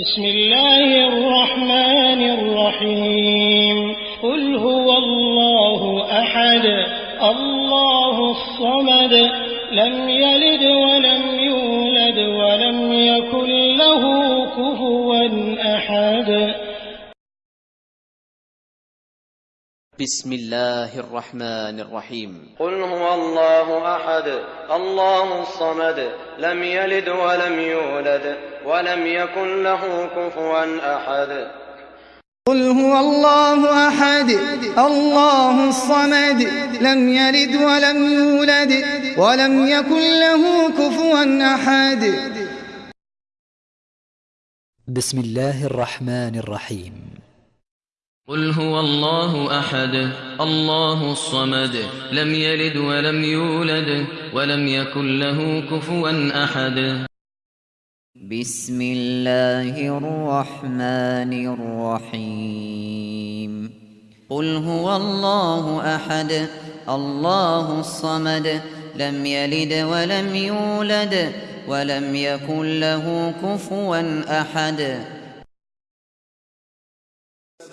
بسم الله الرحمن الرحيم. قل هو الله أحد الله الصمد لم يلد ولم يولد ولم يكن له كفوا أحد. بسم الله الرحمن الرحيم. قل هو الله أحد الله الصمد لم يلد ولم يولد ولم يكن له كفوا أحد. قل هو الله أحد الله الصمد لم يلد ولم يولد ولم يكن له كفوا أحد. بسم الله الرحمن الرحيم. قل هو الله احد الله الصمد لم يلد ولم يولد ولم يكن له كفوا احد. بسم الله الرحمن الرحيم. قل هو الله احد الله الصمد لم يلد ولم يولد ولم يكن له كفوا احد.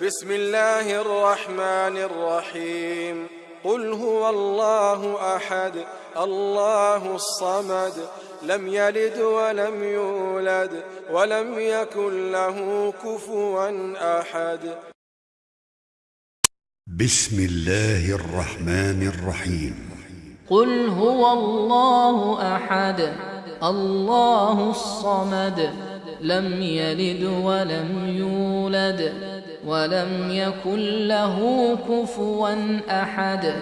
بسم الله الرحمن الرحيم. قل هو الله أحد الله الصمد لم يلد ولم يولد ولم يكن له كفوا أحد. بسم الله الرحمن الرحيم. قل هو الله أحد الله الصمد لم يلد ولم يولد ولم يكن له كفوا أحد.